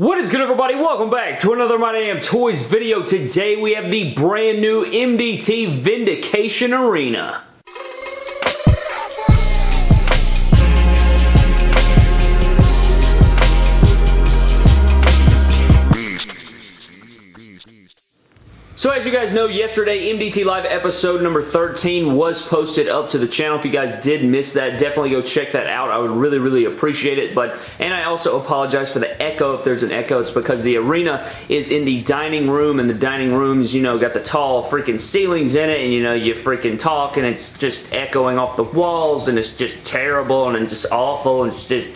What is good everybody? Welcome back to another My Damn Toys video. Today we have the brand new MDT Vindication Arena. So as you guys know, yesterday MDT Live episode number 13 was posted up to the channel. If you guys did miss that, definitely go check that out. I would really, really appreciate it. But And I also apologize for the echo. If there's an echo, it's because the arena is in the dining room, and the dining rooms, you know, got the tall freaking ceilings in it, and you know, you freaking talk, and it's just echoing off the walls, and it's just terrible, and just awful, and just...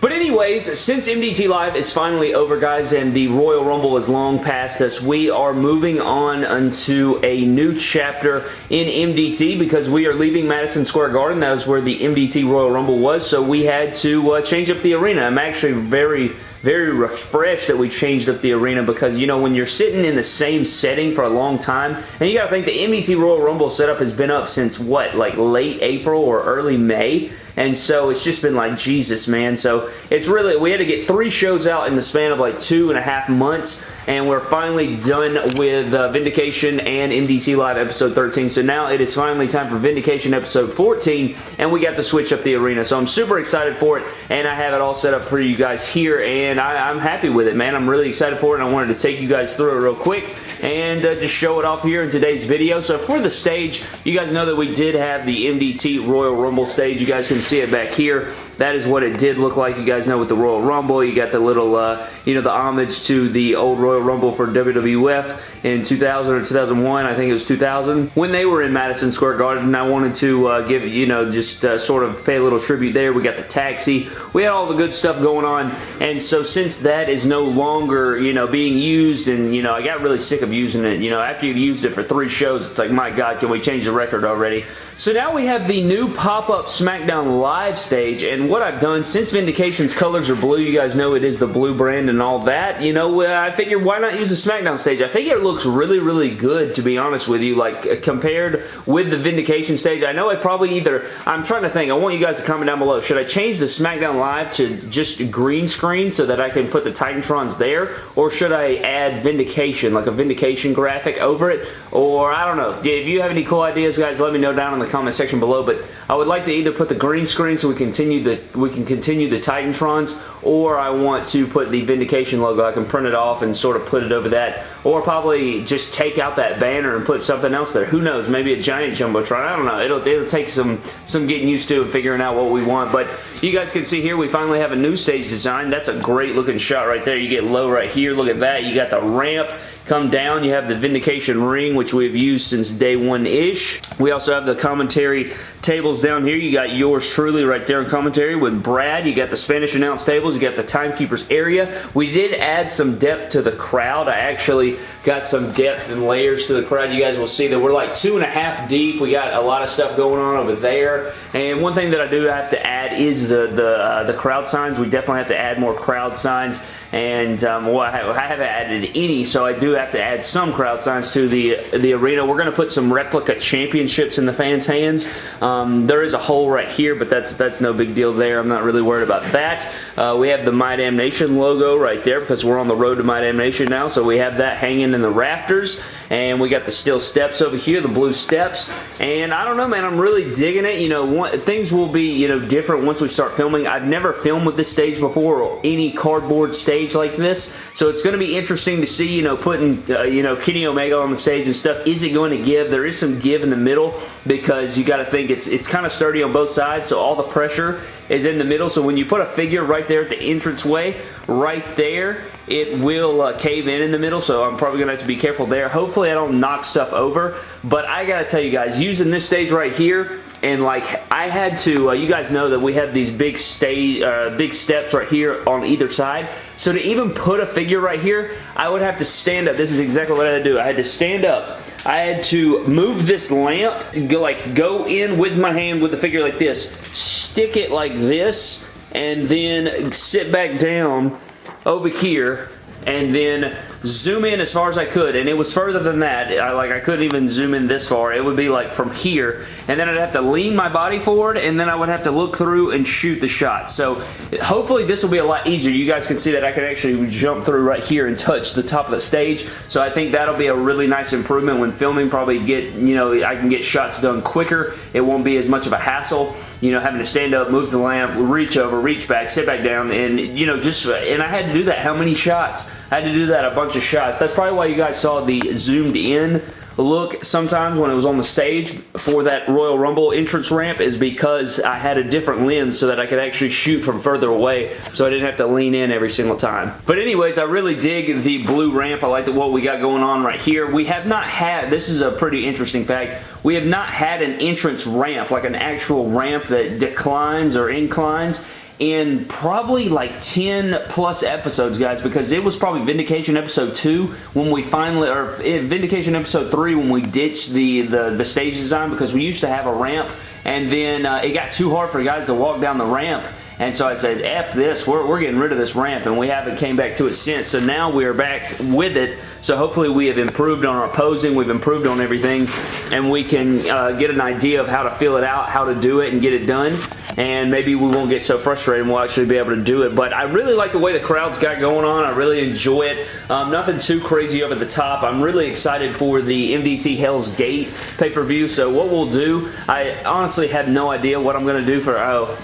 But anyways, since MDT Live is finally over, guys, and the Royal Rumble is long past us, we are moving on into a new chapter in MDT because we are leaving Madison Square Garden. That was where the MDT Royal Rumble was, so we had to uh, change up the arena. I'm actually very very refreshed that we changed up the arena because, you know, when you're sitting in the same setting for a long time, and you gotta think the MDT Royal Rumble setup has been up since, what, like late April or early May? And so it's just been like, Jesus, man. So it's really, we had to get three shows out in the span of like two and a half months and we're finally done with uh, Vindication and MDT Live episode 13. So now it is finally time for Vindication episode 14, and we got to switch up the arena. So I'm super excited for it, and I have it all set up for you guys here, and I, am happy with it, man. I'm really excited for it, and I wanted to take you guys through it real quick and uh, just show it off here in today's video. So for the stage, you guys know that we did have the MDT Royal Rumble stage. You guys can see it back here. That is what it did look like. You guys know with the Royal Rumble, you got the little, uh, you know, the homage to the old Royal Rumble for WWF in 2000 or 2001. I think it was 2000. When they were in Madison Square Garden, I wanted to uh, give, you know, just uh, sort of pay a little tribute there. We got the taxi. We had all the good stuff going on. And so since that is no longer, you know, being used and, you know, I got really sick of using it. You know, after you've used it for three shows, it's like, my God, can we change the record already? So now we have the new pop-up SmackDown Live stage, and what I've done, since Vindication's colors are blue, you guys know it is the blue brand and all that, you know, I figured why not use the SmackDown stage? I think it looks really, really good, to be honest with you, like, uh, compared with the Vindication stage. I know I probably either, I'm trying to think, I want you guys to comment down below, should I change the SmackDown Live to just green screen so that I can put the Titantrons there, or should I add Vindication, like a Vindication graphic over it, or I don't know. If you have any cool ideas, guys, let me know down in the the comment section below, but I would like to either put the green screen so we continue the we can continue the Titantrons, or I want to put the Vindication logo. I can print it off and sort of put it over that, or probably just take out that banner and put something else there. Who knows? Maybe a giant Jumbotron. I don't know. It'll, it'll take some, some getting used to and figuring out what we want, but you guys can see here we finally have a new stage design. That's a great looking shot right there. You get low right here. Look at that. You got the ramp. Come down, you have the Vindication ring, which we've used since day one-ish. We also have the commentary tables down here. You got yours truly right there in commentary with Brad. You got the Spanish announce tables. You got the timekeepers area. We did add some depth to the crowd. I actually got some depth and layers to the crowd. You guys will see that we're like two and a half deep. We got a lot of stuff going on over there. And one thing that I do have to add is the the, uh, the crowd signs. We definitely have to add more crowd signs. And um, well, I, haven't added any, so I do have to add some crowd signs to the the arena. We're going to put some replica championships in the fans' hands. Um, there is a hole right here, but that's that's no big deal there. I'm not really worried about that. Uh, we have the My Damn Nation logo right there because we're on the road to My Damn Nation now, so we have that hanging in the rafters. And we got the steel steps over here, the blue steps. And I don't know, man, I'm really digging it. You know, one, things will be, you know, different once we start filming. I've never filmed with this stage before or any cardboard stage like this. So it's going to be interesting to see, you know, putting, uh, you know, Kenny Omega on the stage and stuff. Is it going to give? There is some give in the middle because you got to think it's, it's kind of sturdy on both sides. So all the pressure is in the middle. So when you put a figure right there at the entranceway, right there, it will uh, cave in in the middle, so I'm probably going to have to be careful there. Hopefully I don't knock stuff over, but I got to tell you guys, using this stage right here, and like I had to, uh, you guys know that we have these big stay, uh, big steps right here on either side. So to even put a figure right here, I would have to stand up. This is exactly what I had to do. I had to stand up. I had to move this lamp, go, like go in with my hand with the figure like this, stick it like this, and then sit back down over here and then zoom in as far as I could, and it was further than that. I, like, I couldn't even zoom in this far. It would be like from here, and then I'd have to lean my body forward, and then I would have to look through and shoot the shot. So hopefully this will be a lot easier. You guys can see that I can actually jump through right here and touch the top of the stage. So I think that'll be a really nice improvement when filming. Probably get, you know, I can get shots done quicker. It won't be as much of a hassle you know, having to stand up, move the lamp, reach over, reach back, sit back down, and, you know, just, and I had to do that. How many shots? I had to do that a bunch of shots. That's probably why you guys saw the zoomed in look sometimes when it was on the stage for that Royal Rumble entrance ramp is because I had a different lens so that I could actually shoot from further away so I didn't have to lean in every single time. But anyways, I really dig the blue ramp. I like the, what we got going on right here. We have not had, this is a pretty interesting fact, we have not had an entrance ramp, like an actual ramp that declines or inclines in probably like 10 plus episodes, guys, because it was probably Vindication episode 2 when we finally, or eh, Vindication episode 3 when we ditched the, the, the stage design because we used to have a ramp and then uh, it got too hard for guys to walk down the ramp and so I said, F this, we're, we're getting rid of this ramp, and we haven't came back to it since. So now we're back with it. So hopefully we have improved on our posing, we've improved on everything, and we can uh, get an idea of how to fill it out, how to do it, and get it done and maybe we won't get so frustrated and we'll actually be able to do it. But I really like the way the crowd's got going on. I really enjoy it. Um, nothing too crazy over the top. I'm really excited for the MDT Hell's Gate pay-per-view. So what we'll do, I honestly have no idea what I'm going to do for... Oh,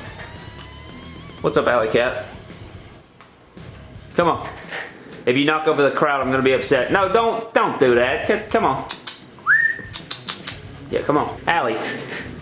what's up, Alley Cat? Come on. If you knock over the crowd, I'm going to be upset. No, don't don't do that. Come on. Yeah, come on. Allie,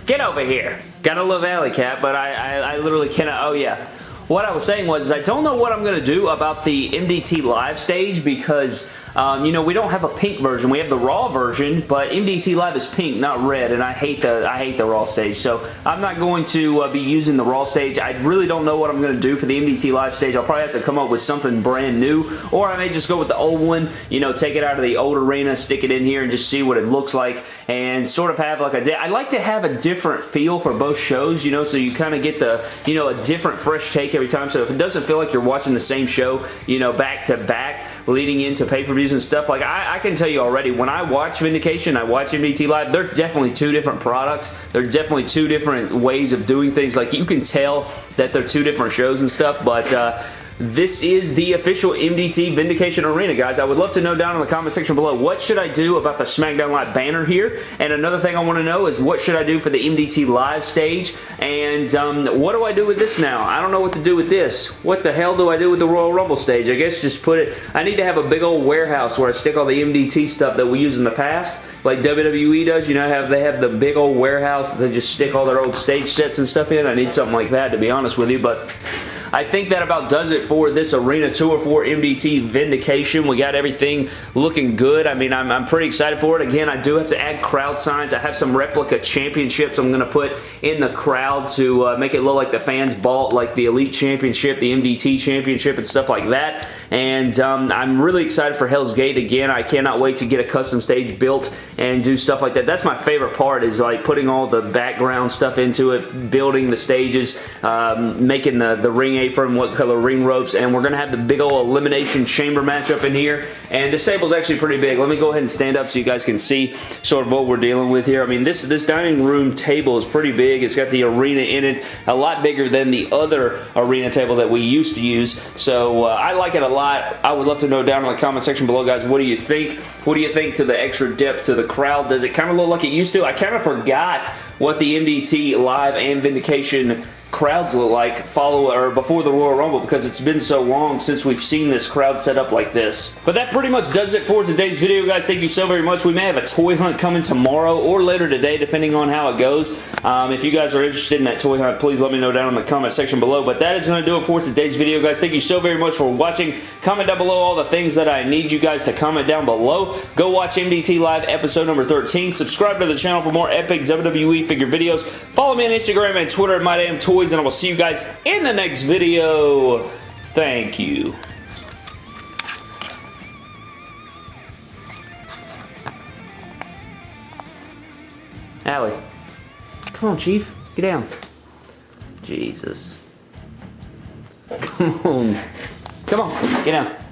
get over here. Gotta love Alley Cat, but I, I, I literally cannot. Oh, yeah. What I was saying was I don't know what I'm going to do about the MDT live stage because um, you know, we don't have a pink version. We have the raw version, but MDT Live is pink, not red, and I hate the I hate the raw stage. So I'm not going to uh, be using the raw stage. I really don't know what I'm going to do for the MDT Live stage. I'll probably have to come up with something brand new, or I may just go with the old one. You know, take it out of the old arena, stick it in here, and just see what it looks like, and sort of have like a. I like to have a different feel for both shows. You know, so you kind of get the you know a different fresh take every time. So if it doesn't feel like you're watching the same show, you know, back to back leading into pay-per-views and stuff. Like, I, I, can tell you already, when I watch Vindication, I watch MDT Live, they're definitely two different products. They're definitely two different ways of doing things. Like, you can tell that they're two different shows and stuff, but uh, this is the official MDT Vindication Arena, guys. I would love to know down in the comment section below, what should I do about the SmackDown Live banner here? And another thing I want to know is what should I do for the MDT Live stage? And um, what do I do with this now? I don't know what to do with this. What the hell do I do with the Royal Rumble stage? I guess just put it... I need to have a big old warehouse where I stick all the MDT stuff that we use in the past like WWE does. You know, have they have the big old warehouse that they just stick all their old stage sets and stuff in. I need something like that, to be honest with you, but I think that about does it for this Arena 204 MDT Vindication. We got everything looking good. I mean, I'm, I'm pretty excited for it. Again, I do have to add crowd signs. I have some replica championships I'm going to put in the crowd to uh, make it look like the fans bought like the Elite Championship, the MDT Championship, and stuff like that. And um, I'm really excited for Hell's Gate again. I cannot wait to get a custom stage built and do stuff like that. That's my favorite part is like putting all the background stuff into it, building the stages, um, making the, the ring apron, what color ring ropes, and we're going to have the big old Elimination Chamber matchup in here. And this table's actually pretty big. Let me go ahead and stand up so you guys can see sort of what we're dealing with here. I mean, this, this dining room table is pretty big. It's got the arena in it, a lot bigger than the other arena table that we used to use. So uh, I like it a lot. I would love to know down in the comment section below, guys, what do you think? What do you think to the extra depth to the crowd? Does it kind of look like it used to? I kind of forgot what the MDT Live and Vindication crowds look like follow or before the Royal Rumble because it's been so long since we've seen this crowd set up like this. But that pretty much does it for today's video, guys. Thank you so very much. We may have a toy hunt coming tomorrow or later today, depending on how it goes. Um, if you guys are interested in that toy hunt, please let me know down in the comment section below. But that is going to do it for today's video, guys. Thank you so very much for watching. Comment down below all the things that I need you guys to comment down below. Go watch MDT Live episode number 13. Subscribe to the channel for more epic WWE figure videos. Follow me on Instagram and Twitter at MyDamnToys and I will see you guys in the next video. Thank you. Allie. Come on, Chief. Get down. Jesus. Come on. Come on. Get down.